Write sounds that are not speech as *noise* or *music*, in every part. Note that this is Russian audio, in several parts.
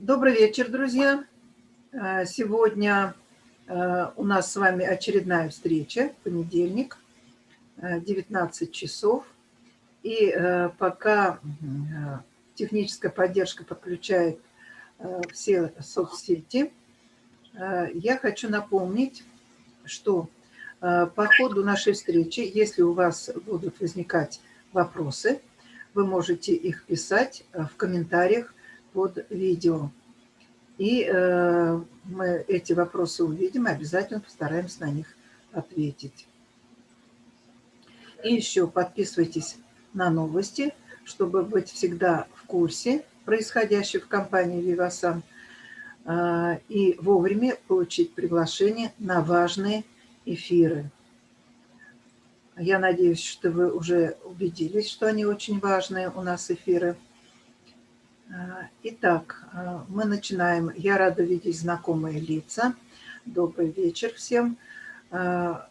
Добрый вечер, друзья. Э, сегодня э, у нас с вами очередная встреча, понедельник, 19 часов. И пока техническая поддержка подключает все соцсети, я хочу напомнить, что по ходу нашей встречи, если у вас будут возникать вопросы, вы можете их писать в комментариях под видео. И э, мы эти вопросы увидим обязательно постараемся на них ответить. И еще подписывайтесь на новости, чтобы быть всегда в курсе происходящего в компании Vivasan э, и вовремя получить приглашение на важные эфиры. Я надеюсь, что вы уже убедились, что они очень важные у нас эфиры. Итак, а, мы начинаем. Я рада видеть знакомые лица. Добрый вечер всем. А,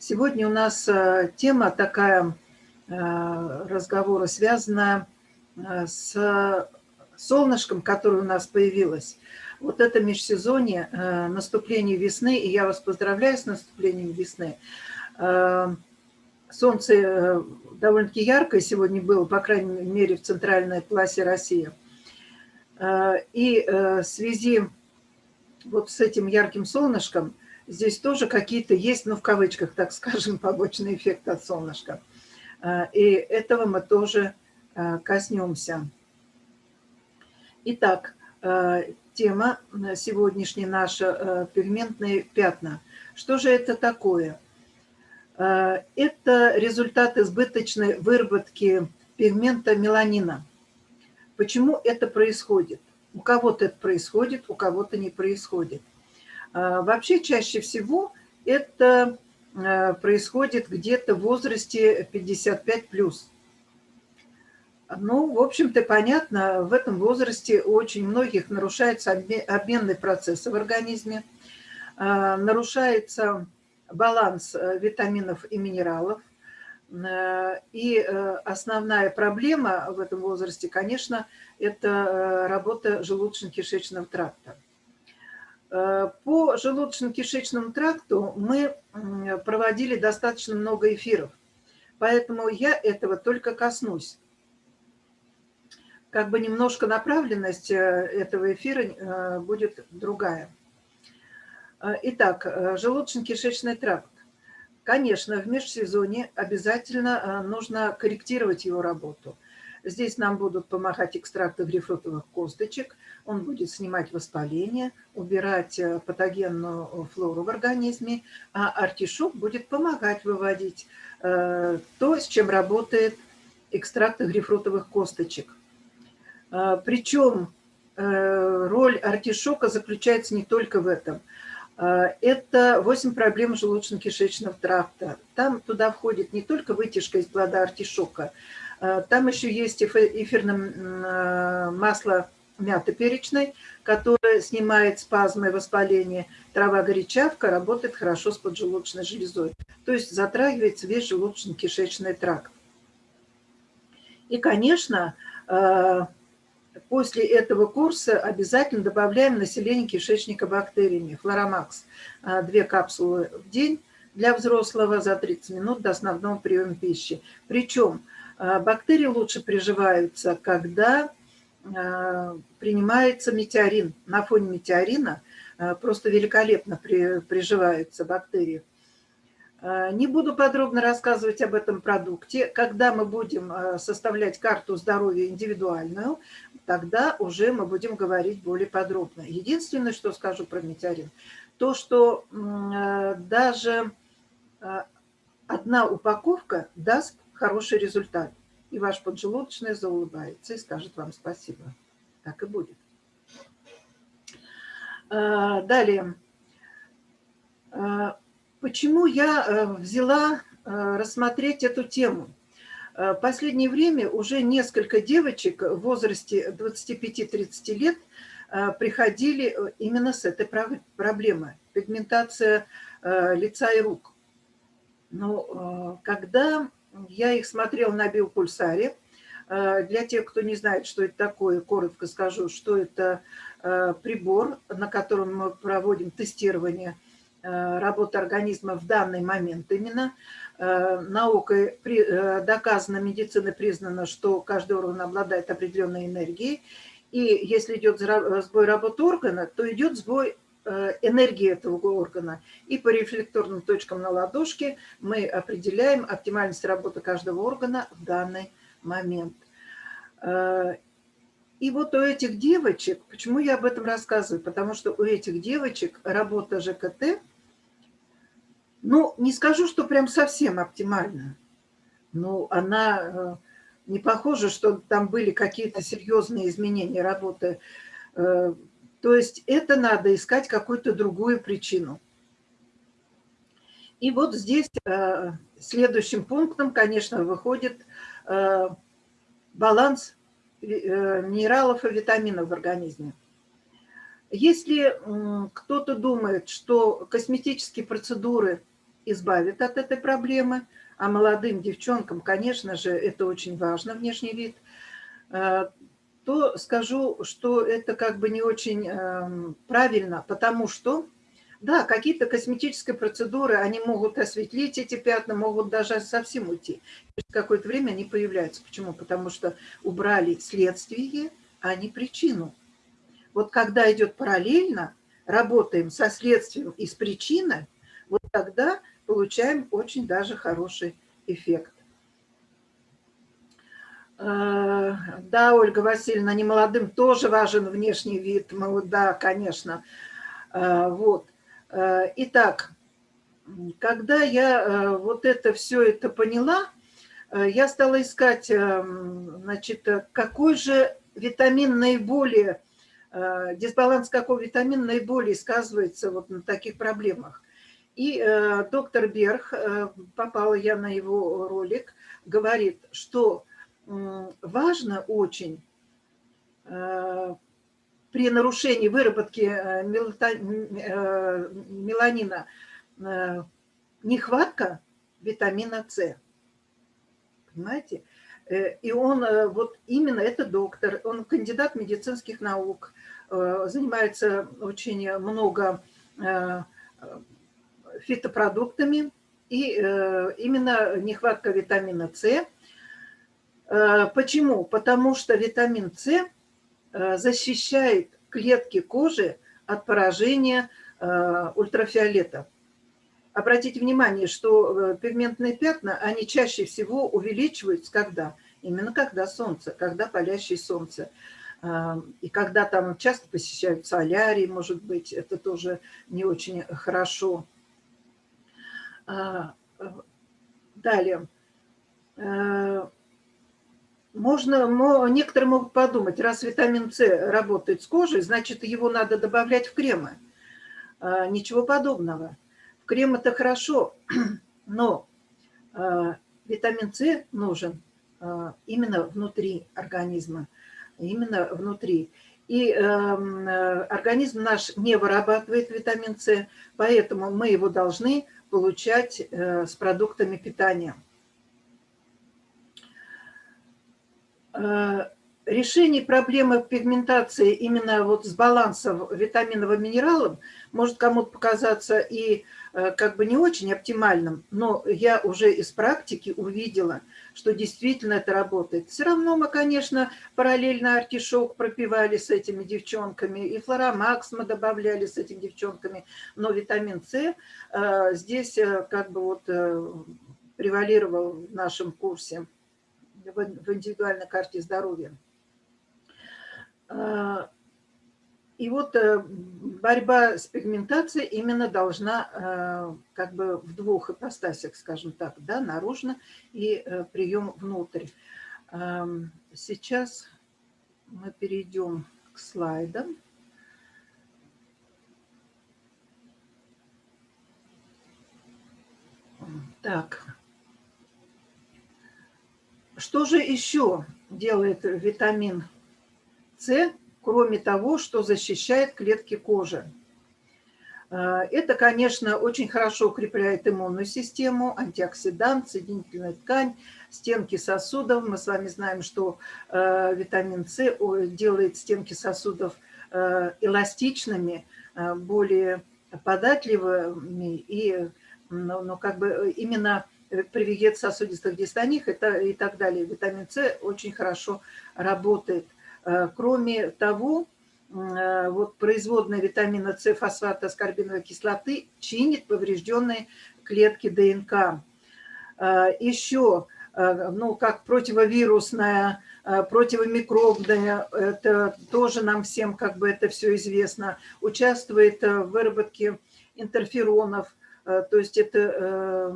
сегодня у нас тема такая разговора, связанная с солнышком, которое у нас появилось. Вот это межсезонье, наступление весны, и я вас поздравляю с наступлением весны. Солнце довольно-таки яркое сегодня было, по крайней мере, в центральной классе России. Э, и э, в связи вот с этим ярким солнышком здесь тоже какие-то есть, ну, в кавычках, так скажем, *laughs* побочный эффект от солнышка. Э, и этого мы тоже коснемся. Итак, тема сегодняшняя наша – пигментные пятна. Что же это такое? Э, это результат избыточной выработки пигмента меланина. Почему это происходит? У кого-то это происходит, у кого-то не происходит. Э, вообще чаще всего это э, происходит где-то в возрасте 55+. Ну, в общем-то, понятно, в этом возрасте у очень многих нарушаются обменные процессы в организме, нарушается баланс э, витаминов и минералов. Э, и э, основная проблема в этом возрасте, конечно, это работа желудочно-кишечного тракта. По желудочно-кишечному тракту мы проводили достаточно много эфиров, поэтому я этого только коснусь. Как бы немножко направленность этого эфира будет другая. А, итак, э, желудочно-кишечный тракт. Конечно, в межсезонье обязательно э, нужно корректировать его работу. Здесь нам будут помогать экстракты грейпфрутовых косточек. Он будет снимать воспаление, убирать э, патогенную флору в организме, а артишок будет помогать выводить то, с чем работает экстракты грейпфрутовых косточек. Причем роль артишока заключается не только в этом – это 8 проблем желудочно-кишечного тракта. Там туда входит не только вытяжка из плода артишока, а, там еще есть эфирное а, масло мяты перечной, которое снимает спазмы и воспаление. Трава горячавка работает хорошо с поджелудочной железой. То есть затрагивается весь желудочно-кишечный тракт. И, конечно, После этого курса обязательно добавляем население кишечника бактериями. Флоромакс. А, две капсулы в день для взрослого за 30 минут до основного приема пищи. Причем а, бактерии лучше приживаются, когда а, принимается метеорин. На фоне метеорина просто великолепно приживаются бактерии. Э, не буду подробно рассказывать об этом продукте. Когда мы будем э, составлять карту здоровья индивидуальную, тогда уже мы будем говорить более подробно. Единственное, что скажу про метеорин, то, что э, даже одна упаковка даст хороший результат. И ваш поджелудочный заулыбается и скажет вам спасибо. Так и будет. Далее. Почему я э, взяла э, рассмотреть эту тему? В э, последнее время уже несколько девочек в возрасте 25-30 лет приходили именно с этой проблемой – пигментация лица и рук. Но когда я их смотрела на биопульсаре, Для тех, кто не знает, что это такое, коротко скажу, что это прибор, на котором мы проводим тестирование работы организма в данный момент именно. Наукой доказано, медицина признана, что каждый орган обладает определенной энергией, и если идет сбой работы органа, то идет сбой э, энергии этого органа. И по рефлекторным точкам на ладошке мы определяем оптимальность работы каждого органа в данный момент. Э, и вот у этих девочек, почему я об этом рассказываю? Потому что у этих девочек работа ЖКТ, ну, не скажу, что прям совсем оптимальна, но она э, не похоже, что там были какие-то серьезные изменения работы. Э, то есть это надо искать какую-то другую причину. И вот здесь э, следующим пунктом, конечно, выходит баланс минералов и витаминов в организме. Если кто-то думает, что косметические процедуры избавят от этой проблемы – а молодым девчонкам, конечно же, это очень важно, внешний вид, э, то скажу, что это как бы не очень эм, правильно, потому что, да, какие-то косметические процедуры, они могут осветлить эти пятна, могут даже совсем уйти. Через какое-то время они появляются. Почему? Потому что убрали следствие, а не причину. Вот когда идет параллельно, работаем со следствием и с причиной, вот тогда получаем очень даже хороший эффект. Э, да, Ольга Васильевна, не молодым тоже важен внешний вид. Да, конечно. Э, вот. Э, итак, когда я вот это все это поняла, я стала искать, значит, какой же витамин наиболее, дисбаланс какого витамина наиболее сказывается вот на таких проблемах. И э, доктор Берг, э, попала я на его ролик, говорит, что э, важно очень э, при нарушении выработки э, э, меланина э, нехватка витамина С. Понимаете? Э, и он, вот именно этот доктор, он кандидат медицинских наук, занимается очень много фитопродуктами, и э, именно нехватка витамина С. Э, почему? Потому что витамин С э, защищает клетки кожи от поражения ультрафиолета. Обратите внимание, что пигментные пятна, они чаще всего увеличиваются когда? Именно когда солнце, когда палящее солнце. И когда там часто посещают солярий, может быть, это тоже не очень хорошо. А, далее. Э, можно, некоторые могут подумать, раз витамин С работает с кожей, значит, его надо добавлять в кремы. А, ничего подобного. В крем это хорошо, *clears throat* но а, витамин С нужен именно внутри организма, именно внутри. И эм, э, организм наш не вырабатывает витамин С, поэтому мы его должны получать э, с продуктами питания. Э, решение проблемы пигментации именно вот с балансом витаминов и минералов может кому-то показаться и как бы не очень оптимальным, но я уже из практики увидела, что действительно это работает. Все равно мы, конечно, параллельно артишок пропивали с этими девчонками, и флоромакс мы добавляли с этими девчонками, но витамин С э, здесь э, как бы вот э, превалировал в нашем курсе в индивидуальной карте здоровья. И вот борьба с пигментацией именно должна как бы в двух ипостасях, скажем так, да, наружно и прием внутрь. Сейчас мы перейдем к слайдам. Так. Что же еще делает витамин С, кроме того, что защищает клетки кожи? Это, конечно, очень хорошо укрепляет иммунную систему, антиоксидант, соединительная ткань, стенки сосудов. Мы с вами знаем, что витамин С делает стенки сосудов эластичными, более податливыми и ну, ну, как бы именно привет сосудистых дистоних и так далее. Витамин С очень хорошо работает. Э, кроме того, э, вот производная витамина С фосфата аскорбиновой кислоты чинит поврежденные клетки ДНК. Э, Еще, ну, как противовирусная, противомикробная, это тоже нам всем как бы это все известно, участвует в выработке интерферонов, то есть это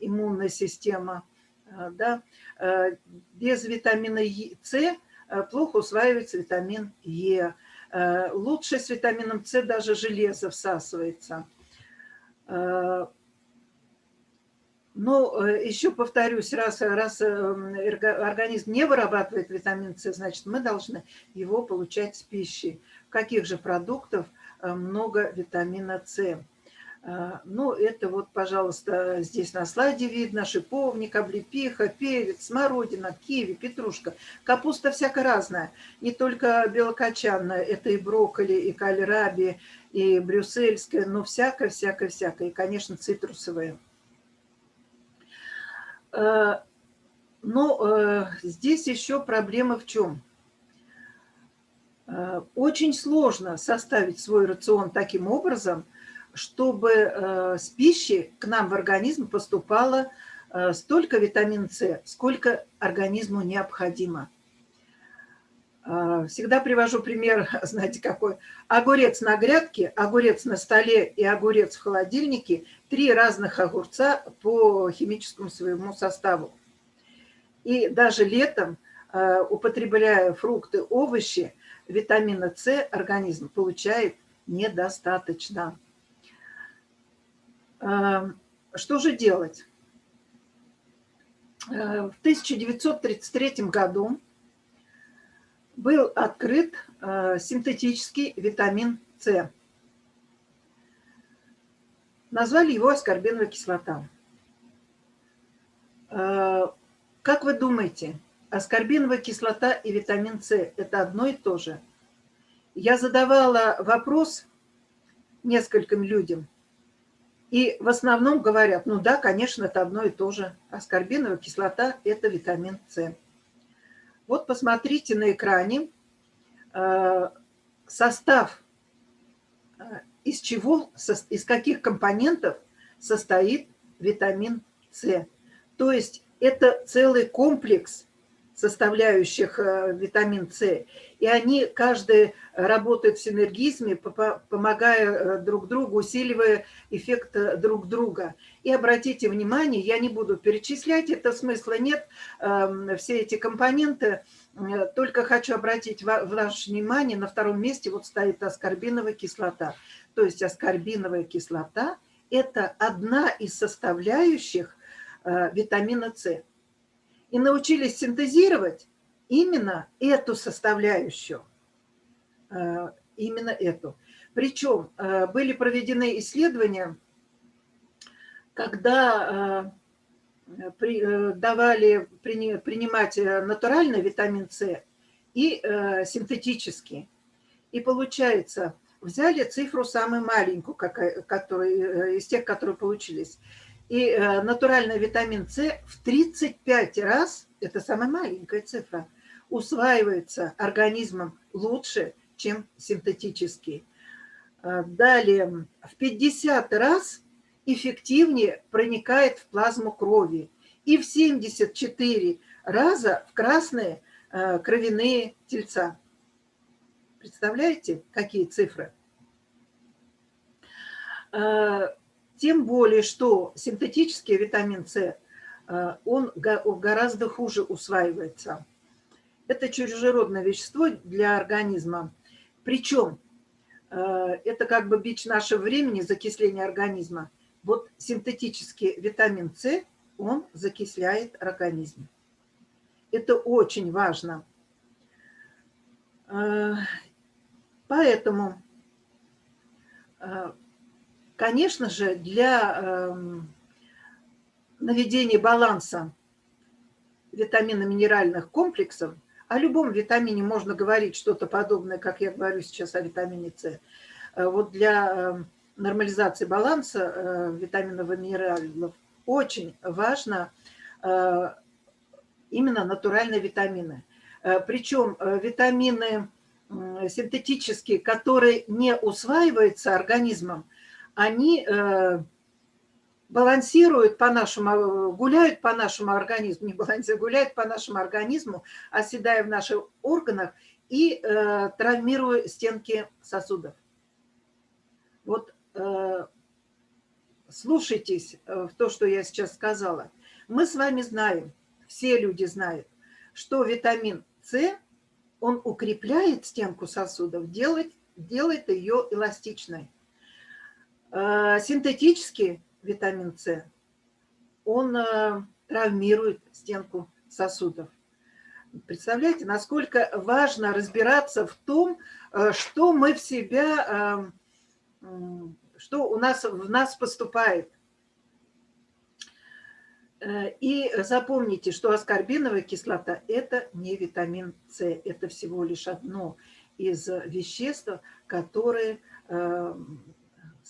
иммунная система, да, без витамина С плохо усваивается витамин Е. Лучше с витамином С даже железо всасывается. Но еще повторюсь, раз, раз организм не вырабатывает витамин С, значит, мы должны его получать с пищей. В каких же продуктах много витамина С? А, ну, это вот, пожалуйста, здесь на слайде видно шиповник, облепиха, перец, смородина, киви, петрушка. Капуста всякая разная, не только белокочанная, это и брокколи, и кальраби, и брюссельская, но всякое-всякое-всякое, и, конечно, цитрусовые. А, но э, здесь еще проблема в чем? А, очень сложно составить свой рацион таким образом – чтобы э, с пищи к нам в организм поступало э, столько витамина С, сколько организму необходимо. Э, всегда привожу пример, *laughs* знаете какой, огурец на грядке, огурец на столе и огурец в холодильнике, три разных огурца по химическому своему составу. И даже летом, употребляя фрукты, овощи, витамина С организм получает недостаточно. Эм, что же делать? Э, в 1933 году был открыт э, синтетический витамин С. Назвали его аскорбиновая кислота. Э, как вы думаете, аскорбиновая кислота и витамин С – это одно и то же? Я задавала вопрос нескольким людям – и в основном говорят, ну да, конечно, это одно и то же. Аскорбиновая кислота – это витамин С. Вот посмотрите на экране э, состав, э, из чего, из каких компонентов состоит витамин С. То есть это целый комплекс составляющих э, витамин С. И они каждый работают в синергизме, помогая э, друг другу, усиливая эффект э, друг друга. И обратите внимание, я не буду перечислять, это смысла нет, эм, все эти компоненты, только хочу обратить ваше внимание, на втором месте вот стоит аскорбиновая кислота. То есть аскорбиновая кислота – это одна из составляющих витамина С и научились синтезировать именно эту составляющую, э, именно эту. Причем э, были проведены исследования, когда э, давали принимать натуральный витамин С и синтетический. И получается, взяли цифру самую маленькую, которая, из тех, которые получились, и э, натуральный витамин С в 35 раз, это самая маленькая цифра, усваивается организмом лучше, чем синтетический. Э, далее, в 50 раз эффективнее проникает в плазму крови и в 74 раза в красные э, кровяные тельца. Представляете, какие цифры? Тем более, что синтетический витамин С, э, он гораздо хуже усваивается. Это чужеродное вещество для организма. Причем э, это как бы бич нашего времени, закисление организма. Вот синтетический витамин С, он закисляет организм. Это очень важно. Э, поэтому Конечно же, для эм, наведения баланса витаминно-минеральных комплексов, о любом витамине можно говорить что-то подобное, как я говорю сейчас о витамине С. Э, вот для эм, нормализации баланса э, витаминов и минералов очень важно э, именно натуральные витамины. Причем витамины синтетические, которые не усваиваются организмом, они балансируют по нашему, гуляют по нашему организму, не балансируют, гуляют по нашему организму, оседая в наших органах и э, травмируя стенки сосудов. Вот э, слушайтесь э, в то, что я сейчас сказала. Мы с вами знаем, все люди знают, что витамин С, он укрепляет стенку сосудов, делает, делает ее эластичной. Э, синтетически витамин С, он э, травмирует стенку сосудов. Представляете, насколько важно разбираться в том, э, что мы в себя, что у нас в нас поступает. И запомните, что аскорбиновая кислота – это не витамин С, это всего лишь одно из веществ, которые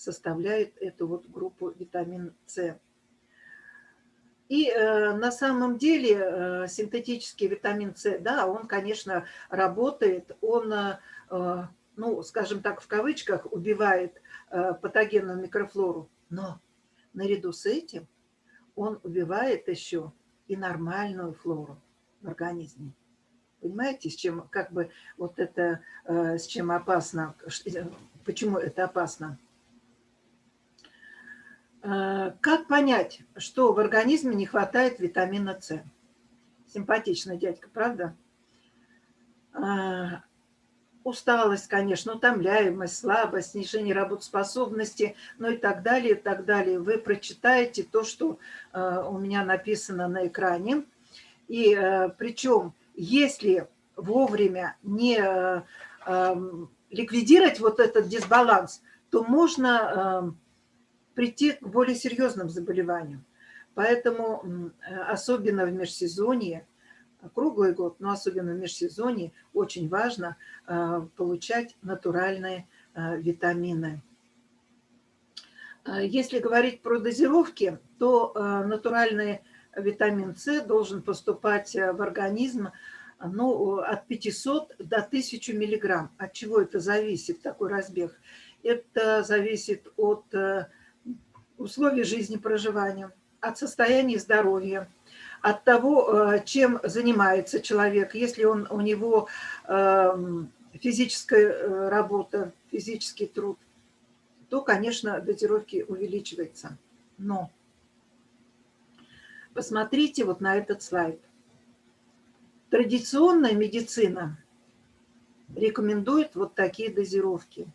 составляет эту вот группу витамин С. И э, на самом деле э, синтетический витамин С, да, он, конечно, работает, он, э, ну, скажем так, в кавычках, убивает э, патогенную микрофлору, но наряду с этим он убивает еще и нормальную флору в организме. Понимаете, с чем, как бы, вот это, э, с чем опасно, э, почему это опасно? Э, как понять, что в организме не хватает витамина С? Симпатичный дядька, правда? Э, усталость, конечно, утомляемость, слабость, снижение работоспособности, ну и так далее, и так далее. Вы прочитаете то, что э, у меня написано на экране. И причем, если вовремя не эм, ликвидировать вот этот дисбаланс, то можно эм, прийти к более серьезным заболеваниям. Поэтому особенно в межсезонье, круглый год, но особенно в межсезонье очень важно э, получать натуральные э, витамины. Э, если говорить про дозировки, то натуральный витамин С должен поступать в организм ну, от 500 до 1000 миллиграмм. От чего это зависит, такой разбег? Это зависит от условий жизни проживания, от состояния здоровья, от того, э, чем занимается человек. Если он, у него эм, физическая э, работа, физический труд, то, конечно, дозировки увеличиваются. Но посмотрите вот на этот слайд. Традиционная медицина рекомендует вот такие дозировки.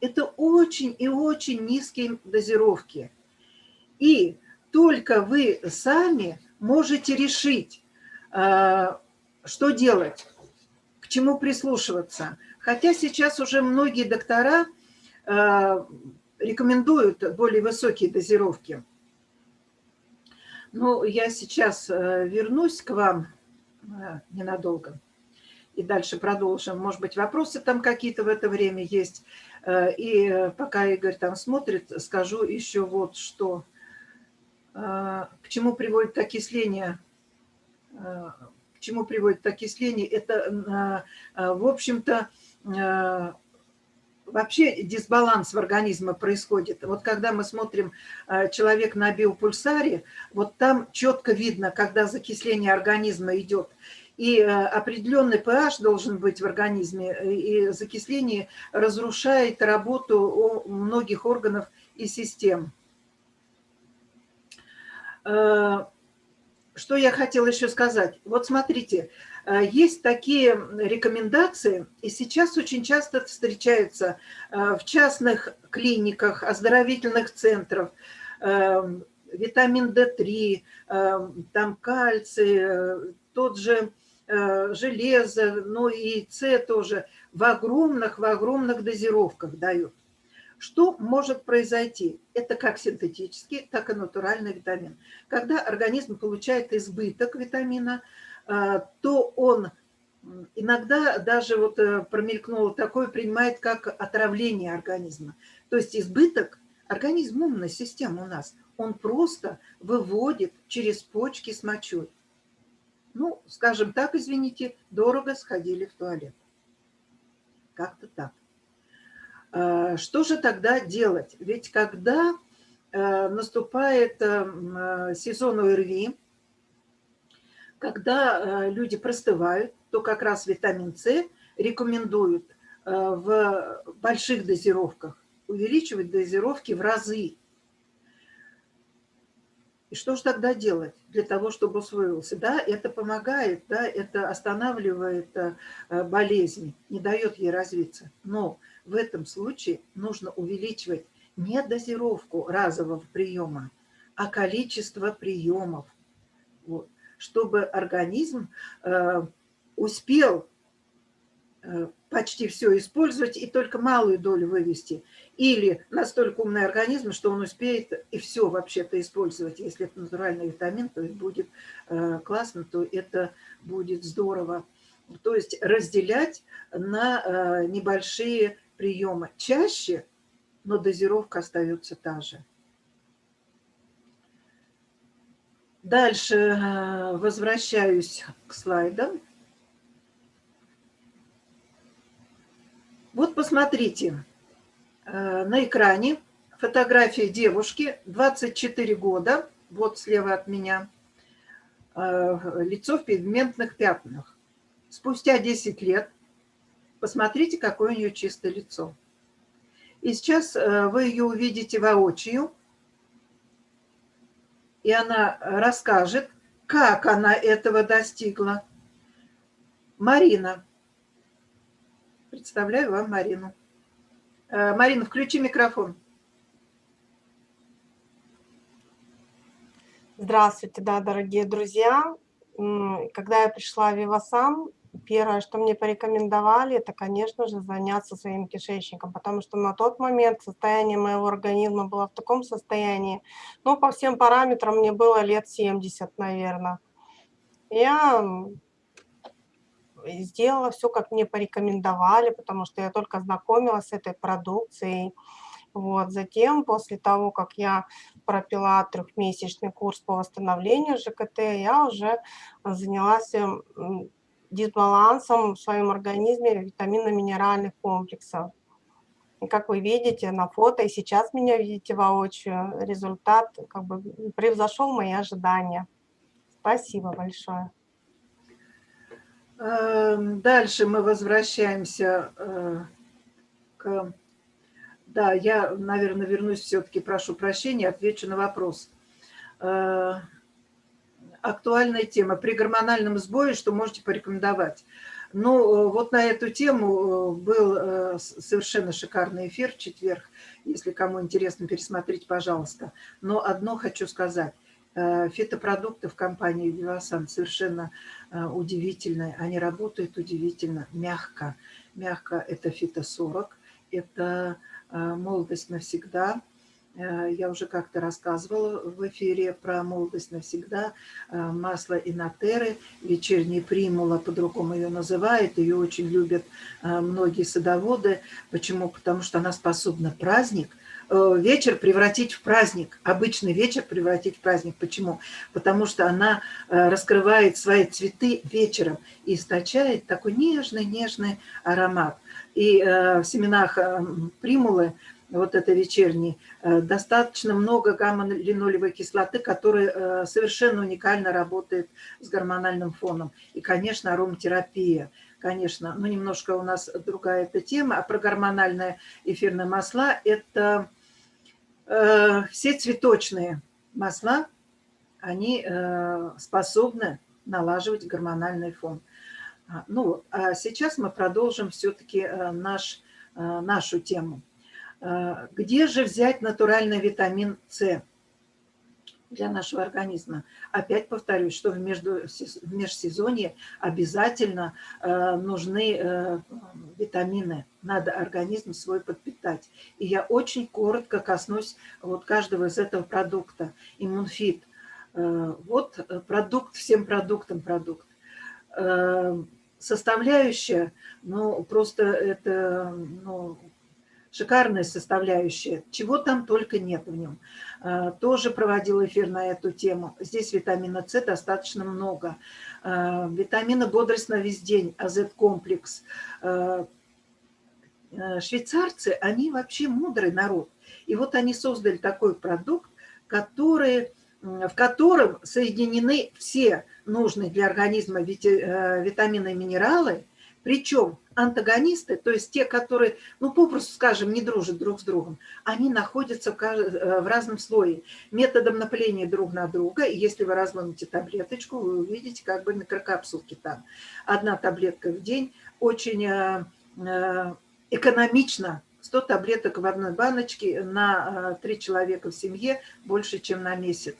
Это очень и очень низкие дозировки. И только вы сами можете решить, э, что делать, к чему прислушиваться. Хотя сейчас уже многие доктора э, рекомендуют более высокие дозировки. Но я сейчас э, вернусь к вам ненадолго и дальше продолжим. Может быть, вопросы там какие-то в это время есть. И пока Игорь там смотрит, скажу еще вот что. А, к чему приводит окисление? А, к чему приводит окисление? Это, а, в общем-то, вообще дисбаланс в организме происходит. Вот когда мы смотрим человек на биопульсаре, вот там четко видно, когда закисление организма идет. И определенный pH должен быть в организме, и закисление разрушает работу многих органов и систем. Э, что я хотела еще сказать? Вот смотрите, э, есть такие рекомендации, и сейчас очень часто встречаются э, в частных клиниках, оздоровительных центрах, витамин D3, там кальций, тот же железо, ну и С тоже в огромных, в огромных дозировках дают. Что может произойти? Это как синтетический, так и натуральный витамин. Когда организм получает избыток витамина, то он иногда даже вот промелькнуло такое, принимает как отравление организма. То есть избыток, организм умная система у нас, он просто выводит через почки с мочой. Ну, скажем так, извините, дорого сходили в туалет. Как-то так. А, что же тогда делать? Ведь когда э, наступает э, сезон ОРВИ, когда э, люди простывают, то как раз витамин С рекомендуют в больших дозировках увеличивать дозировки в разы. И что же тогда делать для того, чтобы усвоился? Да, это помогает, да, это останавливает э, болезнь, не дает ей развиться. Но в этом случае нужно увеличивать не дозировку разового приема, а количество приемов, вот, чтобы организм э, успел э, почти все использовать и только малую долю вывести. Или настолько умный организм, что он успеет и все вообще-то использовать. Если это натуральный витамин, то это будет э, классно, то это будет здорово. То есть разделять на э, небольшие приемы. Чаще, но дозировка остается та же. Дальше э, возвращаюсь к слайдам. Вот посмотрите, э, на экране фотография девушки, 24 года, вот слева от меня, э, лицо в пигментных пятнах. Спустя 10 лет, посмотрите, какое у нее чистое лицо. И сейчас э, вы ее увидите воочию, и она расскажет, как она этого достигла. Марина, Представляю вам Марину. Э, Марина, включи микрофон. Здравствуйте, да, дорогие друзья. Когда я пришла в Вивасан, первое, что мне порекомендовали, это, конечно же, заняться своим кишечником, потому что на тот момент состояние моего организма было в таком состоянии, ну, по всем параметрам мне было лет 70, наверное. Я сделала все, как мне порекомендовали, потому что я только знакомилась с этой продукцией. Вот. Затем, после того, как я пропила трехмесячный курс по восстановлению ЖКТ, я уже занялась дисбалансом в своем организме витаминно-минеральных комплексов. И как вы видите на фото, и сейчас меня видите воочию, результат как бы превзошел мои ожидания. Спасибо большое. Эм, дальше мы возвращаемся э, к... Да, я, наверное, вернусь все-таки, прошу прощения, отвечу на вопрос. Э, актуальная тема. При гормональном сбое что можете порекомендовать? Ну, вот на эту тему э, был совершенно шикарный эфир в четверг. Если кому интересно, пересмотрите, пожалуйста. Но одно хочу сказать. Э, фитопродукты в компании Вивасан совершенно э, удивительные. Они работают удивительно мягко. Мягко это фито-40, это э, молодость навсегда. Я уже как-то рассказывала в эфире про молодость навсегда. Масло инотеры, вечерняя примула, по-другому ее называют. Ее очень любят многие садоводы. Почему? Потому что она способна праздник – Э, вечер превратить в праздник, обычный вечер превратить в праздник. Почему? Потому что она э, раскрывает свои цветы вечером и источает такой нежный-нежный аромат. И э, в семенах примулы, вот это вечерней, достаточно много гамма-линолевой кислоты, которая совершенно уникально работает с гормональным фоном. И, конечно, ароматерапия – конечно, но немножко у нас другая эта тема. А про гормональные эфирные масла – это э, все цветочные масла, они э, способны налаживать гормональный фон. А, ну, а сейчас мы продолжим все-таки э, наш, э, нашу тему. Э, где же взять натуральный витамин С? для нашего организма. Опять повторюсь, что в, между, в межсезонье обязательно э, нужны э, витамины. Надо организм свой подпитать. И я очень коротко коснусь вот каждого из этого продукта. Иммунфит. Э, вот продукт, всем продуктам продукт. Составляющая, ну, просто это, ну, шикарная составляющая, чего там только нет в нем. А, тоже проводил эфир на эту тему. Здесь витамина С достаточно много. А, витамина бодрость на весь день, АЗ-комплекс. А, швейцарцы, они вообще мудрый народ. И вот они создали такой продукт, который, в котором соединены все нужные для организма э, витамины и минералы, причем антагонисты, то есть те, которые, ну, попросту скажем, не дружат друг с другом, они находятся в э, разном слое, методом напыления друг на друга. Если вы разломите таблеточку, вы увидите как бы микрокапсулки там. Одна таблетка в день очень э, э, экономично 100 таблеток в одной баночке на 3 человека в семье больше, чем на месяц.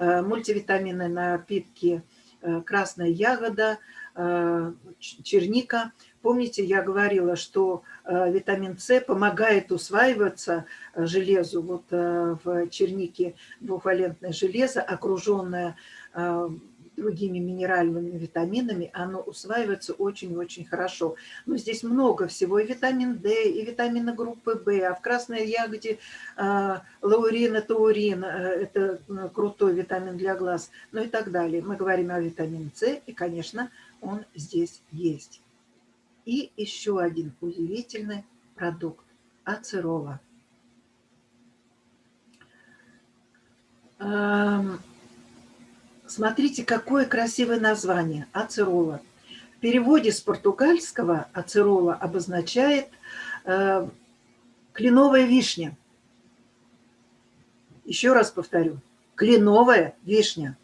Мультивитамины напитки красная ягода, черника – Помните, я говорила, что э, витамин С помогает усваиваться э, железу. Вот э, в чернике двухвалентное железо, окруженное другими минеральными витаминами, оно усваивается очень-очень хорошо. Но здесь много всего, и витамин D, и витамины группы В, а в красной ягоде лаурин, таурин, это крутой витамин для глаз, ну и так далее. Мы говорим о витамине С, и, конечно, он здесь есть. И еще один удивительный продукт – ацерола. Эм, смотрите, какое красивое название – ацерола. В переводе с португальского ацерола обозначает э, кленовая вишня. Еще раз повторю, кленовая вишня.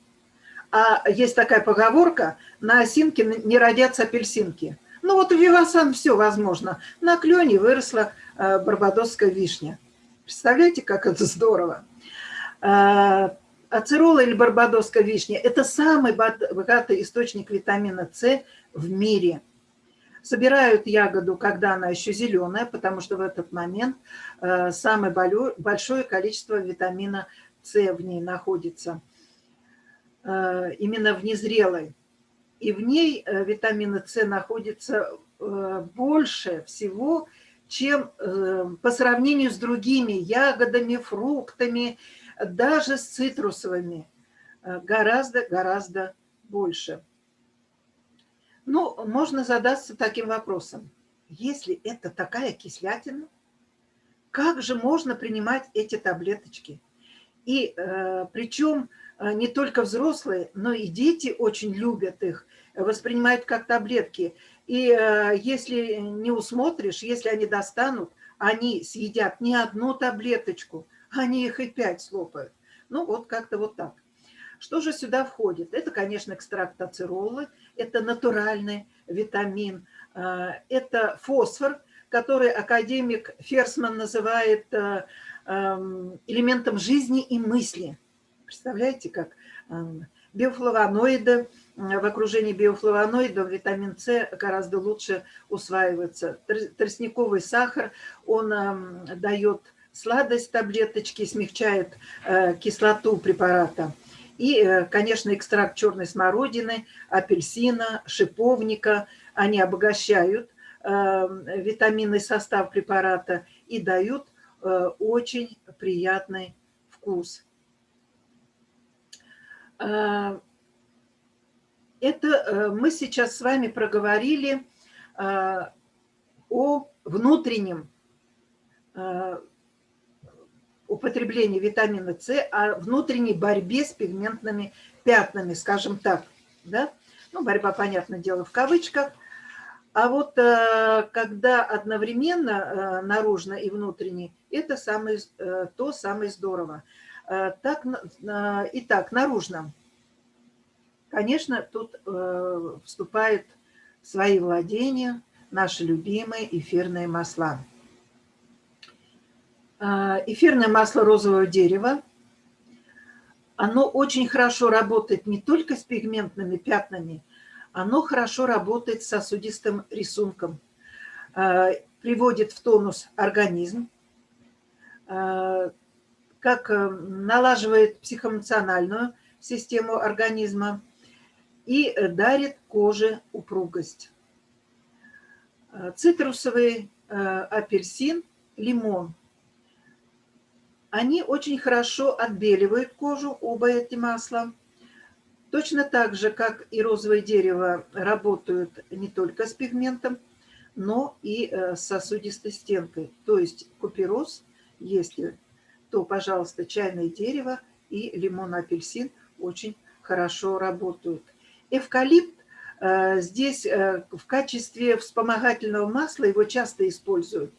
А есть такая поговорка, на осинке не родятся апельсинки – ну вот у Вивасан все возможно. На клене выросла э, барбадосская вишня. Представляете, как это здорово. Э, ацерола или барбадосская вишня – это самый богатый источник витамина С в мире. Собирают ягоду, когда она еще зеленая, потому что в этот момент э, самое большое количество витамина С в ней находится. Именно в незрелой и в ней э, витамина С находится э, больше всего, чем э, по сравнению с другими ягодами, фруктами, даже с цитрусовыми. Гораздо-гораздо больше. Ну, можно задаться таким вопросом. Если это такая кислятина, как же можно принимать эти таблеточки? И э, причем а, не только взрослые, но и дети очень любят их, воспринимают как таблетки. И а, если не усмотришь, если они достанут, они съедят не одну таблеточку, они их и пять слопают. Ну вот как-то вот так. Что же сюда входит? Это, конечно, экстракт ацеролы, это натуральный витамин, это фосфор, который академик Ферсман называет элементом жизни и мысли. Представляете, как эм, биофлавоноиды, в окружении биофлавоноидов витамин С гораздо лучше усваивается. Тростниковый сахар, он эм, дает сладость таблеточки, смягчает э, кислоту препарата. И, э, конечно, экстракт черной смородины, апельсина, шиповника, они обогащают эм, витаминный состав препарата и дают э, очень приятный вкус. А, это э, мы сейчас с вами проговорили о внутреннем употреблении витамина С, о внутренней борьбе с пигментными пятнами, скажем так. Да? Ну, борьба, понятное дело, в кавычках. А вот э, когда одновременно э, наружно и внутренне, это самое, то самое здорово. Э, так, итак, наружно. Конечно, тут э, вступают в свои владения наши любимые эфирные масла. Э, эфирное масло розового дерева. Оно очень хорошо работает не только с пигментными пятнами, оно хорошо работает с сосудистым рисунком, э, приводит в тонус организм, э, как э, налаживает психоэмоциональную систему организма и дарит коже упругость. Цитрусовый апельсин, лимон. Они очень хорошо отбеливают кожу, оба эти масла. Точно так же, как и розовое дерево, работают не только с пигментом, но и э, с сосудистой стенкой. То есть купероз, если, то, пожалуйста, чайное дерево и лимон-апельсин очень хорошо работают. Эвкалипт э, здесь э, в качестве вспомогательного масла его часто используют.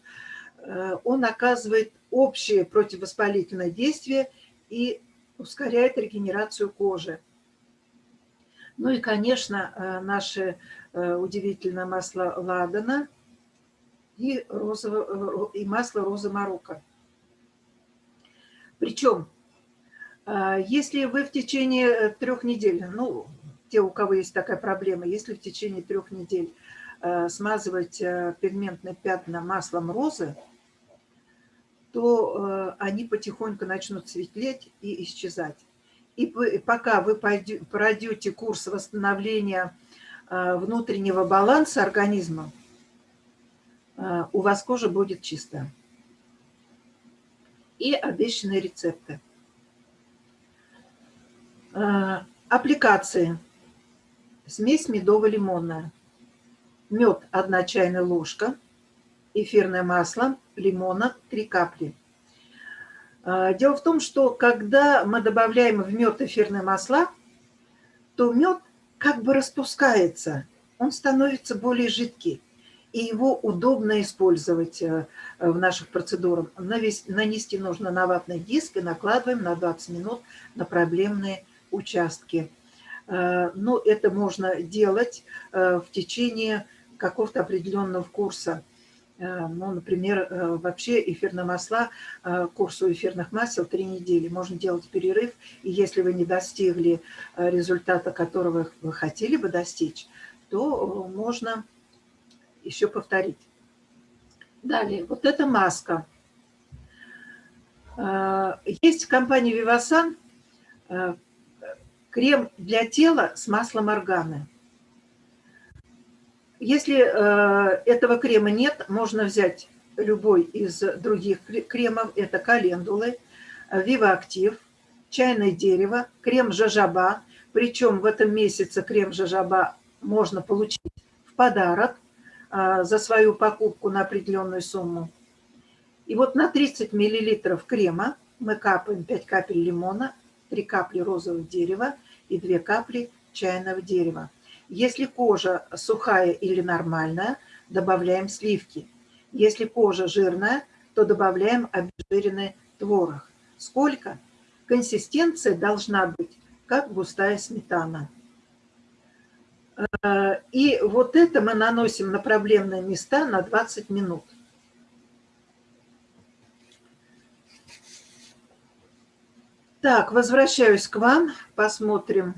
Он оказывает общее противовоспалительное действие и ускоряет регенерацию кожи. Ну и, конечно, э, наше э, удивительное масло ладана и, розово, э, и масло розы Марокко. Причем, если вы в течение трех недель, ну, те, у кого есть такая проблема, если в течение трех недель смазывать пигментные пятна маслом розы, то они потихоньку начнут светлеть и исчезать. И пока вы пройдете курс восстановления а, внутреннего баланса организма, а, у вас кожа будет чистая. И обещанные рецепты. А, аппликации. Смесь медово-лимонная. Мед 1 чайная ложка. Эфирное масло лимона 3 капли. А, дело в том, что когда мы добавляем в мед эфирные масла, то мед как бы распускается, он становится более жидкий, и его удобно использовать э, в наших процедурах. Нанести нужно на ватный диск и накладываем на 20 минут на проблемные участки. Э, но это можно делать э, в течение какого-то определенного курса. Ну, например, вообще эфирные масла, курсу эфирных масел три недели. Можно делать перерыв, и если вы не достигли результата, которого вы хотели бы достичь, то можно еще повторить. Далее, вот эта маска. Есть в компании Vivasan крем для тела с маслом органы. Если э, этого крема нет, можно взять любой из других кремов. Это календулы, Вивоактив, чайное дерево, крем жажаба. Причем в этом месяце крем жажаба можно получить в подарок за свою покупку на определенную сумму. И вот на 30 мл крема мы капаем 5 капель лимона, 3 капли розового дерева и 2 капли чайного дерева. Если кожа сухая или нормальная, добавляем сливки. Если кожа жирная, то добавляем обезжиренный творог. Сколько? Консистенция должна быть как густая сметана. Э, и вот это мы наносим на проблемные места на 20 минут. Так, возвращаюсь к вам, посмотрим.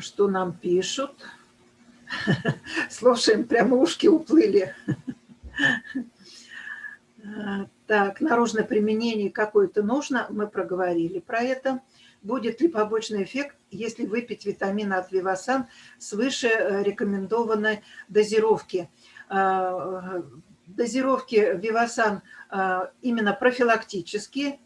что нам пишут. *laughs* Слушаем, прямо ушки уплыли. *laughs* Так, наружное применение какое-то нужно, мы проговорили про это. Будет ли побочный эффект, если выпить витамин от Вивасан свыше э, рекомендованной дозировки? Э, дозировки Вивасан э, именно профилактические,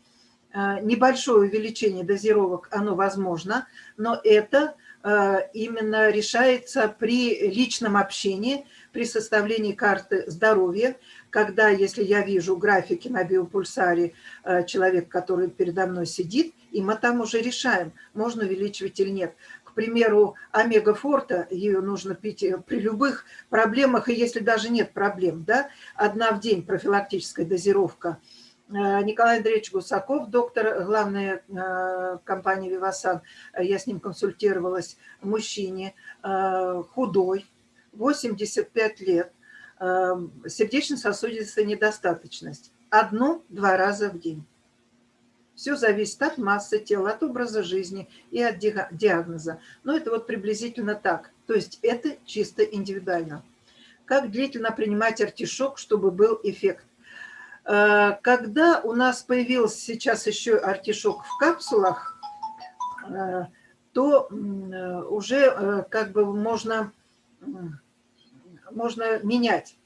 небольшое увеличение дозировок, оно возможно, но это Э, именно решается при личном общении, при составлении карты здоровья, когда, если я вижу графики на биопульсаре э, человек, который передо мной сидит, и мы там уже решаем, можно увеличивать или нет. К примеру, омега-форта, ее нужно пить э, при любых проблемах, и если даже нет проблем, да, одна в день профилактическая дозировка – Э, Николай Андреевич Гусаков, доктор главной э, компании «Вивасан», я с ним консультировалась, мужчине, худой, 85 лет, сердечно-сосудистая недостаточность. Одну-два раза в день. Все зависит от массы тела, от образа жизни и от диагноза. Но это вот приблизительно так. То есть это чисто индивидуально. Как длительно принимать артишок, чтобы был эффект? Э, когда у нас появился сейчас еще артишок в капсулах, э, то э, уже как бы можно, можно менять.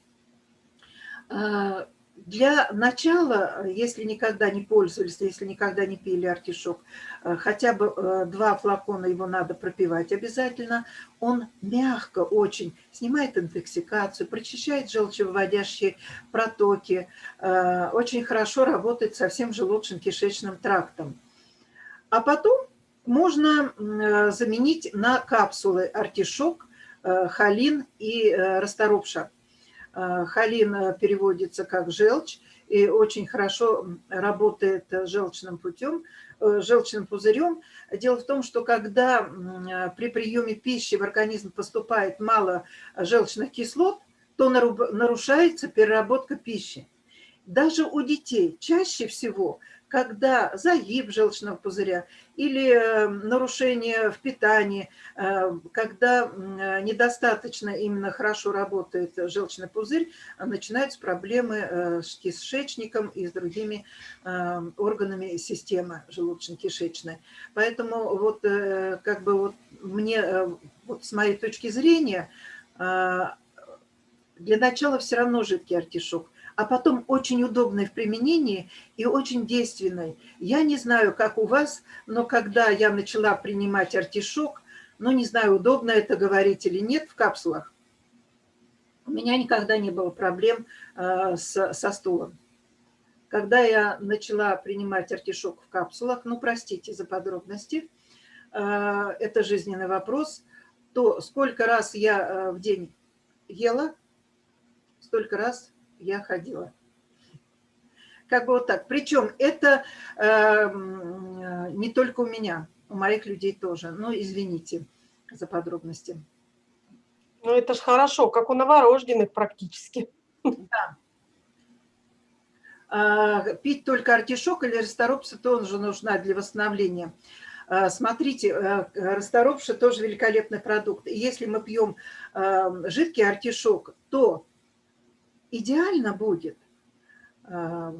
Для начала, если никогда не пользовались, если никогда не пили артишок, э, хотя бы э, два флакона его надо пропивать обязательно. Он мягко очень снимает интоксикацию, прочищает желчевыводящие протоки, э, очень хорошо работает со всем желудочно-кишечным трактом. А потом можно заменить на капсулы артишок, холин и расторопша. Э, холин э, переводится как желчь и очень хорошо работает желчным путем, э, желчным пузырем. Дело в том, что когда при приеме пищи в организм поступает мало желчных кислот, то нарушается переработка пищи. Даже у детей чаще всего когда загиб желчного пузыря или э, нарушение в питании, э, когда недостаточно именно хорошо работает желчный пузырь, начинаются проблемы э, с кишечником и с другими органами системы желудочно-кишечной. Поэтому вот как бы вот мне, вот с моей точки зрения, для начала все равно жидкий артишок а потом очень удобной в применении и очень действенной. Я не знаю, как у вас, но когда я начала принимать артишок, ну, не знаю, удобно это говорить или нет в капсулах, у меня никогда не было проблем э, с, со стулом. Когда я начала принимать артишок в капсулах, ну, простите за подробности, э, это жизненный вопрос, то сколько раз я э, в день ела, столько раз я ходила. Как бы вот так. Причем это э, не только у меня, у моих людей тоже. Ну, извините за подробности. Ну, это ж хорошо, как у новорожденных практически. Да. А, пить только артишок или расторопса тоже нужна для восстановления. А, смотрите, э, расторопша тоже великолепный продукт. Если мы пьем э, жидкий артишок, то идеально будет э,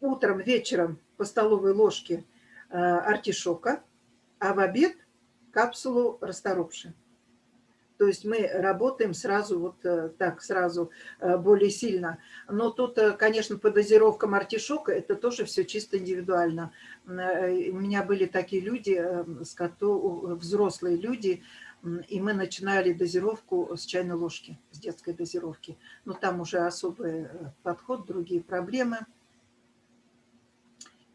утром, вечером по столовой ложке э, артишока, а в обед капсулу расторопши. То есть мы работаем сразу вот э, так, сразу более сильно. Но тут, конечно, по дозировкам артишока это тоже все чисто индивидуально. У меня были такие люди, взрослые люди, и мы начинали дозировку с чайной ложки, с детской дозировки. Но там уже особый э, подход, другие проблемы.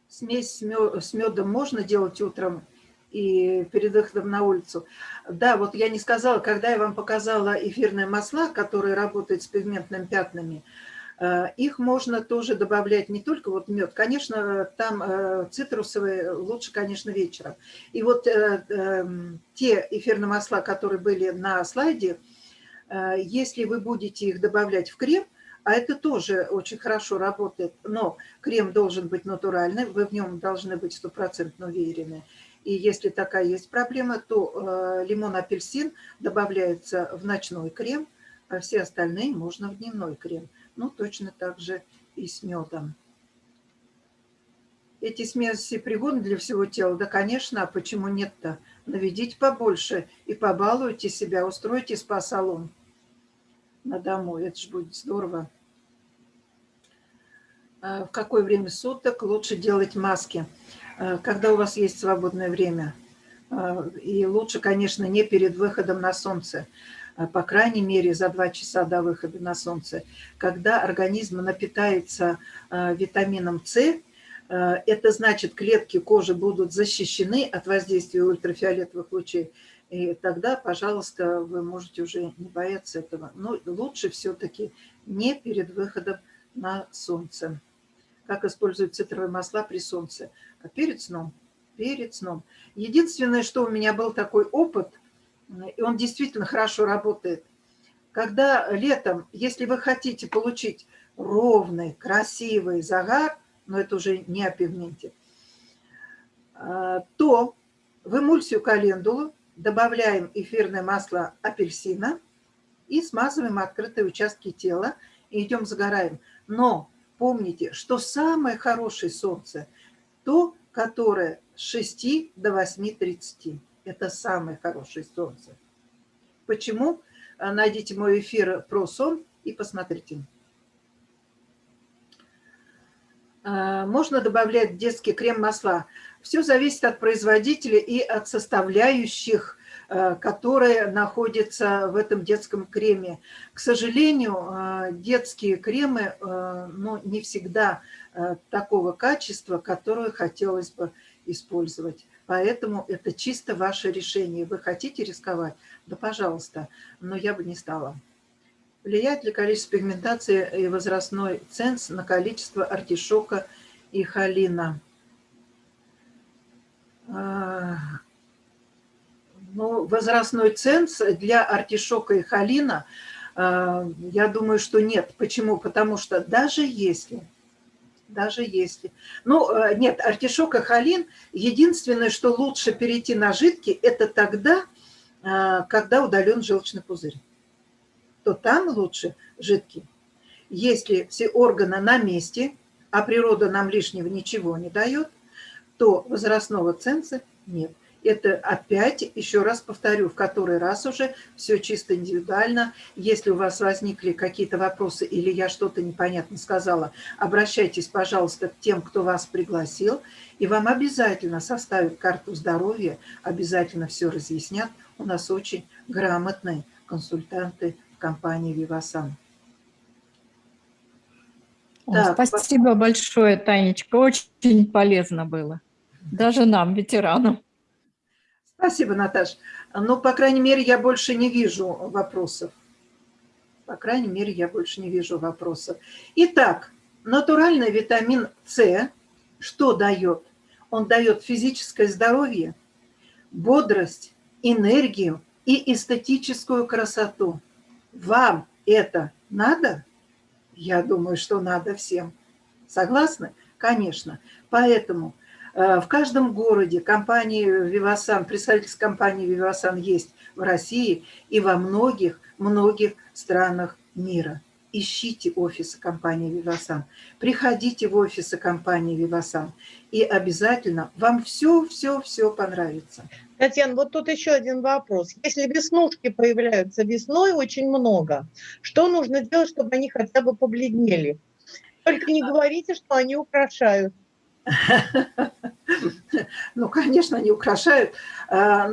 Смесь с медом можно делать утром и перед выходом на улицу. Да, вот я не сказала, когда я вам показала эфирные масла, которые работают с пигментными пятнами, их можно тоже добавлять не только вот мед, конечно, там э, цитрусовые лучше, конечно, вечером. И вот э, эм, те эфирные масла, которые были на слайде, если вы будете их добавлять в крем, а это тоже очень хорошо работает, но крем должен быть натуральный, вы в нем должны быть стопроцентно уверены. И если такая есть проблема, то лимон-апельсин добавляется в ночной крем, а все остальные можно в дневной крем. Ну, точно так же и с медом. Эти смеси пригодны для всего тела? Да, конечно, а почему нет-то? Наведите побольше и побалуйте себя, устройте спа-салон на дому, это же будет здорово. А в какое время суток лучше делать маски? А когда у вас есть свободное время. А, и лучше, конечно, не перед выходом на солнце. А, по крайней мере, за два часа до выхода на солнце, когда организм напитается а, витамином С, а, это значит, клетки кожи будут защищены от воздействия ультрафиолетовых лучей, и тогда, пожалуйста, вы можете уже не бояться этого. Но лучше все-таки не перед выходом на солнце. Как используют цитровые масла при солнце? А перед сном. Перед сном. Единственное, что у меня был такой опыт – и он действительно хорошо работает. Когда летом, если вы хотите получить ровный, красивый загар, но это уже не о пигменте, то в эмульсию календулу добавляем эфирное масло апельсина и смазываем открытые участки тела и идем загораем. Но помните, что самое хорошее солнце, то, которое с 6 до 8.30. Это самое хорошее солнце. Почему? Найдите мой эфир про сон и посмотрите. А, можно добавлять детский крем-масла. Все зависит от производителя и от составляющих, а, которые находятся в этом детском креме. К сожалению, а, детские кремы ну, не всегда такого качества, которое хотелось бы использовать. Поэтому это чисто ваше решение. Вы хотите рисковать? Да, пожалуйста, но я бы не стала. Влияет ли количество пигментации и возрастной ценз на количество артишока и холина? А, ну, возрастной ценз для артишока и холина, а, я думаю, что нет. Почему? Потому что даже если, даже если... Ну, э, нет, артишок и холин, единственное, что лучше перейти на жидкий, это тогда, а, когда удален желчный пузырь то там лучше жидкий. Если все органы на месте, а природа нам лишнего ничего не дает, то возрастного ценза нет. Это опять, еще раз повторю, в который раз уже, все чисто индивидуально. Если у вас возникли какие-то вопросы или я что-то непонятно сказала, обращайтесь, пожалуйста, к тем, кто вас пригласил, и вам обязательно составят карту здоровья, обязательно все разъяснят. У нас очень грамотные консультанты компании «Вивасан». Так, спасибо большое, Танечка. Очень полезно было. Даже нам, ветеранам. Спасибо, Наташ. Ну, по крайней мере, я больше не вижу вопросов. По крайней мере, я больше не вижу вопросов. Итак, натуральный витамин С что дает? Он дает физическое здоровье, бодрость, энергию и эстетическую красоту. Вам это надо? Я думаю, что надо всем. Согласны? Конечно. Поэтому в каждом городе компании «Вивасан», представительство компании «Вивасан» есть в России и во многих-многих странах мира. Ищите офисы компании «Вивасан», приходите в офисы компании «Вивасан», и обязательно вам все-все-все понравится. Татьяна, вот тут еще один вопрос. Если веснушки появляются весной очень много, что нужно делать, чтобы они хотя бы побледнели? Только не говорите, что они украшают. *laughs* Ну, конечно, они украшают. А,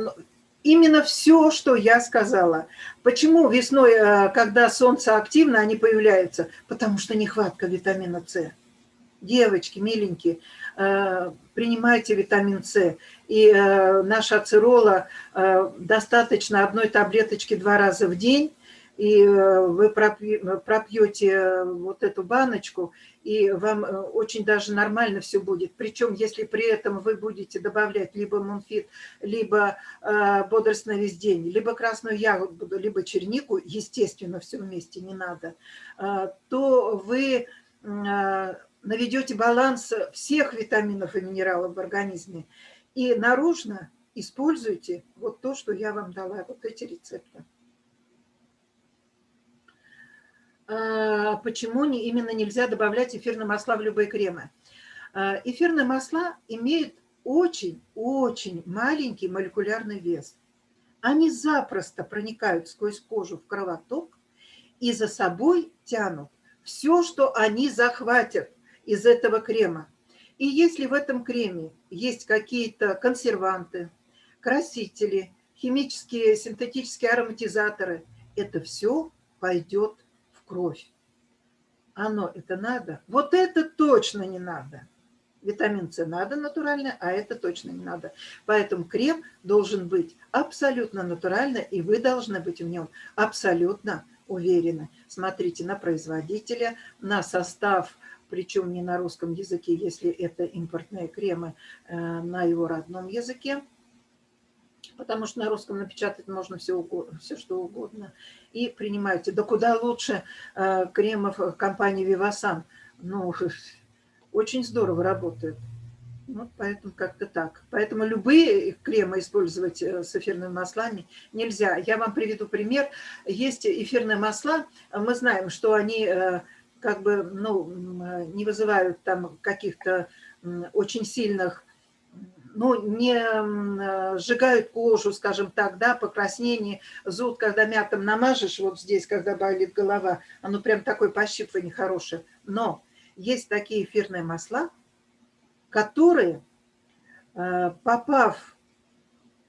именно все, что я сказала. Почему весной, а, когда солнце активно, они появляются? Потому что нехватка витамина С. Девочки, миленькие, а, принимайте витамин С. И э, наша ацерола э, достаточно одной таблеточки два раза в день, и э, вы пропьете вот эту баночку, и вам очень даже нормально все будет. Причем, если при этом вы будете добавлять либо мунфит, либо весь день, либо красную ягоду, либо чернику, естественно, все вместе не надо, то вы наведете баланс всех витаминов и минералов в организме. И наружно используйте вот то, что я вам дала, вот эти рецепты. А, почему не, именно нельзя добавлять эфирные масла в любые кремы? А, эфирные масла имеют очень-очень маленький молекулярный вес. Они запросто проникают сквозь кожу в кровоток и за собой тянут все, что они захватят из этого крема. И если в этом креме есть какие-то консерванты, красители, химические, синтетические ароматизаторы, это все пойдет кровь. Оно это надо? Вот это точно не надо. Витамин С надо натурально, а это точно не надо. Поэтому крем должен быть абсолютно натурально, и вы должны быть в нем абсолютно уверены. Смотрите на производителя, на состав причем не на русском языке, если это импортные кремы, э, на его родном языке, потому что на русском напечатать можно все, угодно, все что угодно. И принимайте. Да куда лучше э, кремов компании Vivasan. Ну, очень здорово работают. Вот поэтому как-то так. Поэтому любые кремы использовать э, с эфирными маслами нельзя. Я вам приведу пример. Есть эфирные масла, мы знаем, что они э, как бы ну, не вызывают там каких-то очень сильных, ну, не э, сжигают кожу, скажем так, да, покраснение, зуд, когда мятом намажешь, вот здесь, когда болит голова, оно прям такое пощипывание хорошее. Но есть такие эфирные масла, которые, э, попав,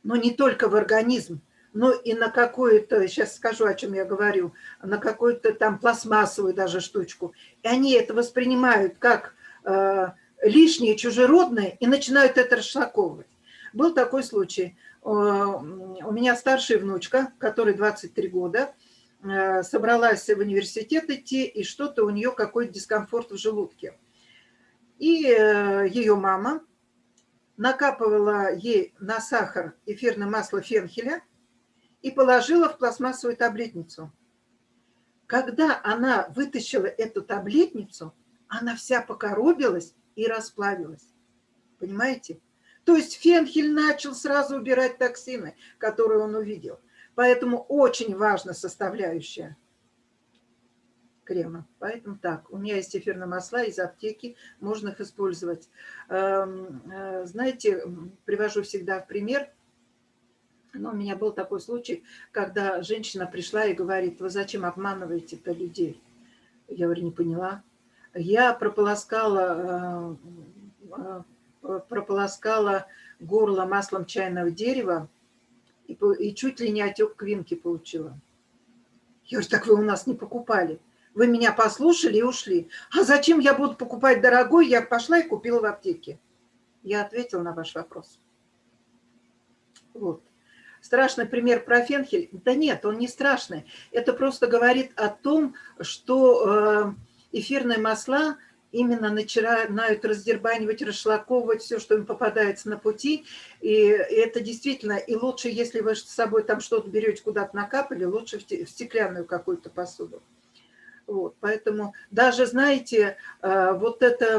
ну, не только в организм, но и на какую-то, сейчас скажу, о чем я говорю, на какую-то там пластмассовую даже штучку, и они это воспринимают как э, лишнее, чужеродное, и начинают это расшлаковывать. Был такой случай. Э, у меня старшая внучка, которой 23 года, собралась в университет идти, и что-то у нее какой-то дискомфорт в желудке. И э, ее мама накапывала ей на сахар эфирное масло фенхеля и положила в пластмассовую таблетницу. Когда она вытащила эту таблетницу, она вся покоробилась и расплавилась. Понимаете? То есть фенхель начал сразу убирать токсины, которые он увидел. Поэтому очень важна составляющая – крема. Поэтому так, у меня есть эфирные масла из аптеки, можно их использовать. Эм, э, знаете, привожу всегда в пример, но у меня был такой случай, когда женщина пришла и говорит, вы зачем обманываете-то людей? Я говорю, не поняла. Я прополоскала, э, э, прополоскала горло маслом чайного дерева и, и чуть ли не отек квинки получила. Я говорю, так вы у нас не покупали. Вы меня послушали и ушли. А зачем я буду покупать дорогой? Я пошла и купила в аптеке. Я ответила на ваш вопрос. Вот. Страшный пример про фенхель? Да нет, он не страшный. Это просто говорит о том, что э, эфирные масла именно начинают раздербанивать, расшлаковывать все, что им попадается на пути. И это действительно, и лучше, если вы с собой там что-то берете, куда-то накапали, лучше в стеклянную какую-то посуду. Вот, поэтому даже, знаете, э, вот эта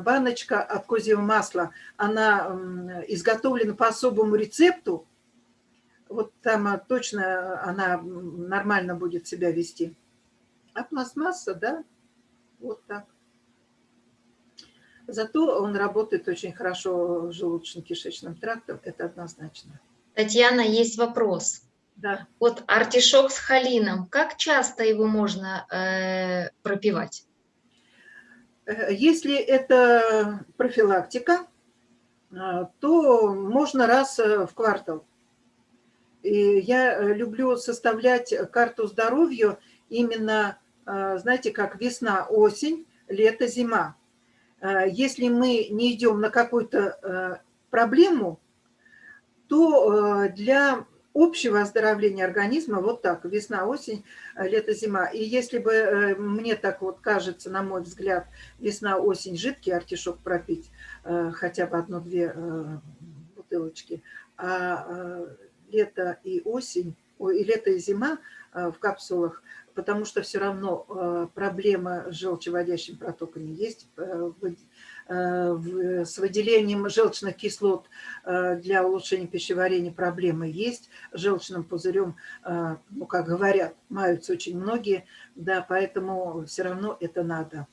баночка от козьего масла, она изготовлена по особому рецепту. Вот там э, точно она нормально будет себя вести. А пластмасса, да, вот так. Зато он работает очень хорошо желудочно-кишечным трактом, это однозначно. Татьяна, есть вопрос. Да. Вот артишок с холином, как часто его можно э, пропивать? Э, если это профилактика, э, то можно раз э, в квартал. И я люблю составлять карту здоровья именно, знаете, как весна, осень, лето, зима. Если мы не идем на какую-то проблему, то для общего оздоровления организма вот так, весна, осень, э, лето, зима. И если бы э, мне так вот кажется, на мой взгляд, весна, осень, жидкий артишок пропить, э, хотя бы одну-две бутылочки, а лето и осень, и лето и зима в капсулах, потому что все равно проблема с желчеводящими протоками есть, Э, с выделением желчных кислот э, для улучшения пищеварения проблемы есть. Желчным пузырем, э, ну, как говорят, маются очень многие, да, поэтому все равно это надо.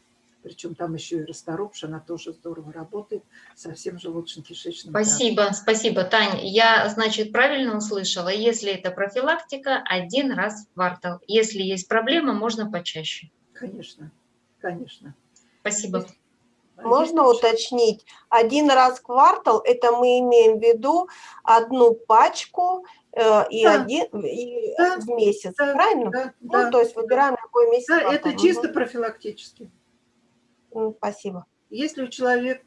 Причем там еще и расторопш, она тоже здорово работает со всем желудочно-кишечным Спасибо, трактом. спасибо, Таня. Я, значит, правильно услышала, если это профилактика, один раз в квартал. Если есть проблема, можно почаще. Конечно, конечно. Спасибо. Можно уточнить? Один раз в квартал, это мы имеем в виду одну пачку э, и, да. один, и да. в месяц, да. правильно? Да. Ну, да. то есть выбираем какой месяц. Да, это чисто профилактически. Спасибо. Если у человека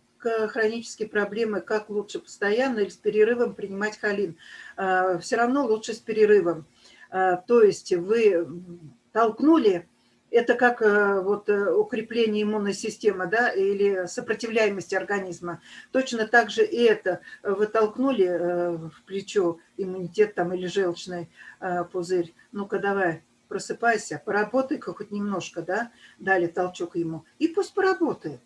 хронические проблемы, как лучше постоянно или с перерывом принимать холин? Э, Все равно лучше с перерывом. Э, то есть вы толкнули это как э, вот э, укрепление иммунной системы, да, или сопротивляемости организма. Точно так же и это. Вы толкнули э, в плечо иммунитет там или желчный пузырь. Ну-ка давай, просыпайся, поработай-ка хоть немножко, да, дали толчок ему. И пусть поработает.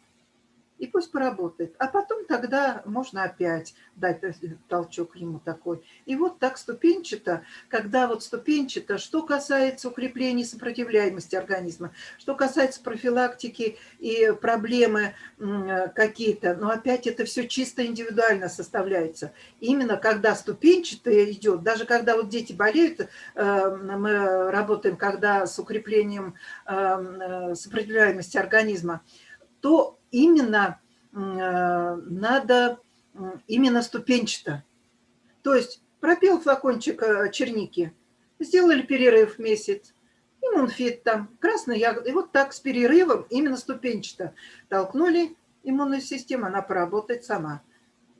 И пусть поработает. А потом тогда можно опять дать толчок ему такой. И вот так ступенчато, когда вот ступенчато, что касается укрепления сопротивляемости организма, что касается профилактики и проблемы какие-то, но опять это все чисто индивидуально составляется. Именно когда ступенчато идет, даже когда вот дети болеют, э, мы работаем когда с укреплением э, э, сопротивляемости организма, то именно э, надо именно ступенчато. То есть пропил флакончик э, черники, сделали перерыв месяц, иммунфит там, красная ягода. И вот так с перерывом именно ступенчато толкнули иммунную систему, она поработает сама.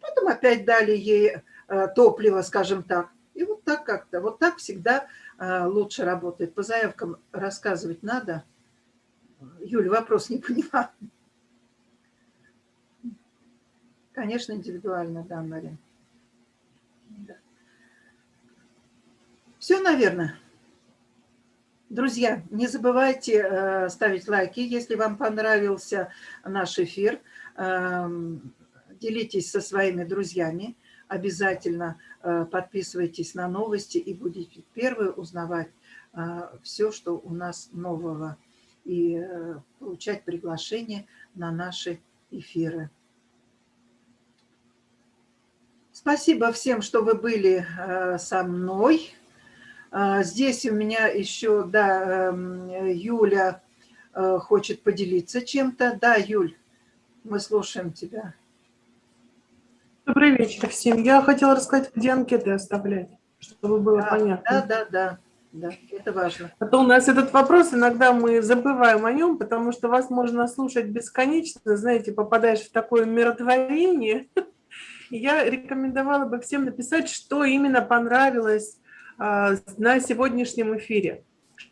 Потом опять дали ей э, топливо, скажем так. И вот так как-то, вот так всегда лучше работает. По заявкам рассказывать надо. Юля, вопрос не понимаю. Конечно, индивидуально, да, Марин. Да. Все, наверное. Друзья, не забывайте э, ставить лайки, если вам понравился наш эфир. Э, делитесь со своими друзьями. Обязательно э, подписывайтесь на новости и будете первые узнавать э, все, что у нас нового. И получать приглашение на наши эфиры. Спасибо всем, что вы были э, со мной. Э, здесь у меня еще, да, эм, Юля э, хочет поделиться чем-то. Да, Юль, мы слушаем тебя. Добрый вечер всем. Я хотела рассказать, где анкеты оставлять, чтобы было да, понятно. Да, да, да, да, это важно. А то у нас этот вопрос, иногда мы забываем о нем, потому что вас можно слушать бесконечно, знаете, попадаешь в такое миротворение, *laughs* я рекомендовала бы всем написать, что именно понравилось а, на сегодняшнем эфире.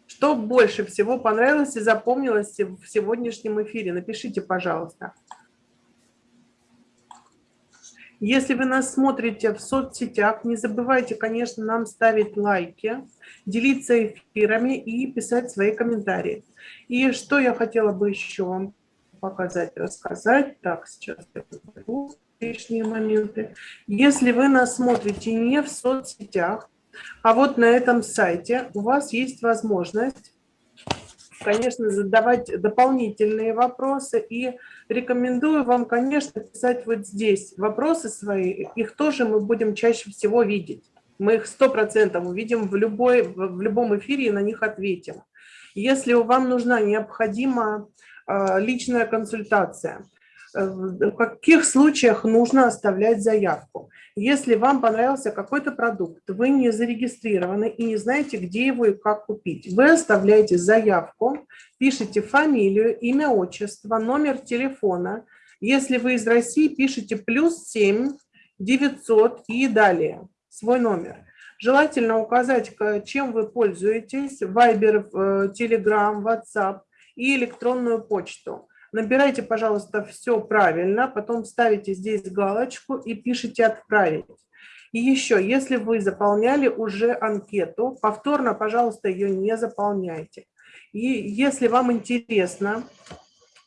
Что больше всего понравилось и запомнилось в сегодняшнем эфире? Напишите, пожалуйста. Если вы нас смотрите в соцсетях, не забывайте, конечно, нам ставить лайки, делиться эфирами и писать свои комментарии. И что я хотела бы еще вам показать, рассказать. Так, сейчас я покажу лишние моменты. Если вы нас смотрите не в соцсетях, а вот на этом сайте, у вас есть возможность, конечно, задавать дополнительные вопросы. И рекомендую вам, конечно, писать вот здесь вопросы свои. Их тоже мы будем чаще всего видеть. Мы их 100% увидим в, любой, в любом эфире и на них ответим. Если вам нужна необходима а, личная консультация, в каких случаях нужно оставлять заявку. Если вам понравился какой-то продукт, вы не зарегистрированы и не знаете, где его и как купить, вы оставляете заявку, пишите фамилию, имя, отчество, номер телефона. Если вы из России, пишите плюс 7 900 и далее свой номер. Желательно указать, чем вы пользуетесь, Viber, Telegram, WhatsApp и электронную почту. Набирайте, пожалуйста, все правильно, потом ставите здесь галочку и пишите «Отправить». И еще, если вы заполняли уже анкету, повторно, пожалуйста, ее не заполняйте. И если вам интересно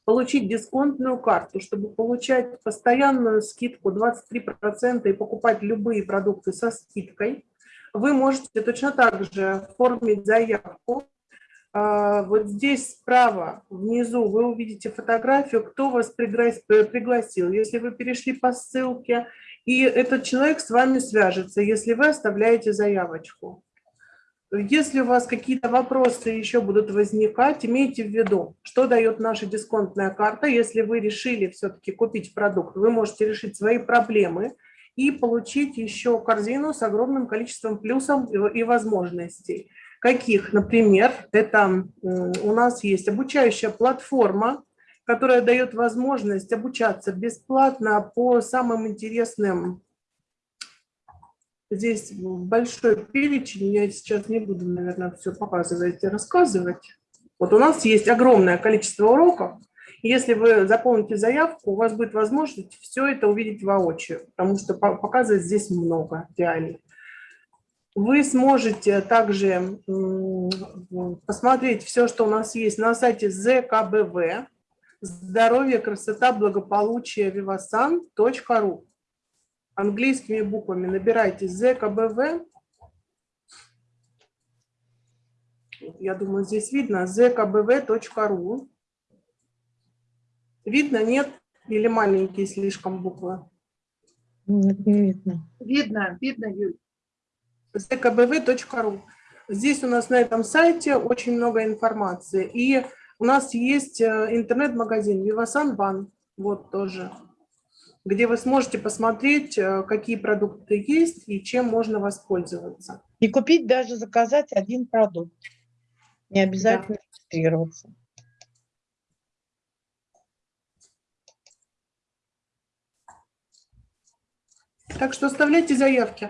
получить дисконтную карту, чтобы получать постоянную скидку 23% и покупать любые продукты со скидкой, вы можете точно так же оформить заявку вот здесь справа, внизу, вы увидите фотографию, кто вас пригласил. Если вы перешли по ссылке, и этот человек с вами свяжется, если вы оставляете заявочку. Если у вас какие-то вопросы еще будут возникать, имейте в виду, что дает наша дисконтная карта. Если вы решили все-таки купить продукт, вы можете решить свои проблемы и получить еще корзину с огромным количеством плюсов и возможностей. Каких? Например, это у нас есть обучающая платформа, которая дает возможность обучаться бесплатно по самым интересным. Здесь большой перечень, я сейчас не буду, наверное, все показывать и рассказывать. Вот у нас есть огромное количество уроков. Если вы заполните заявку, у вас будет возможность все это увидеть воочию, потому что показывать здесь много реально. Вы сможете также посмотреть все, что у нас есть на сайте ЗКБВ. здоровье, красота, благополучие, vivasan.ru. Английскими буквами набирайте ЗКБВ. Я думаю, здесь видно zkbv.ru. Видно, нет? Или маленькие слишком буквы? Нет, не видно. Видно, видно, Юль. zkbv.ru. Здесь у нас на этом сайте очень много информации. И у нас есть э, интернет-магазин Vivasan Ban, вот тоже, где вы сможете посмотреть, э, какие продукты есть и чем можно воспользоваться. И купить даже заказать один продукт. Не обязательно регистрироваться. Так что оставляйте заявки.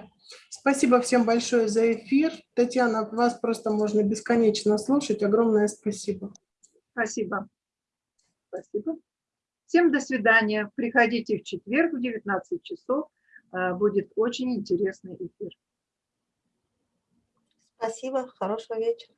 Спасибо всем большое за эфир. Татьяна, вас просто можно бесконечно слушать. Огромное спасибо. Спасибо. Спасибо. Всем до свидания. Приходите в четверг в 19 часов. Э, Будет очень интересный эфир. Спасибо, хорошего вечера.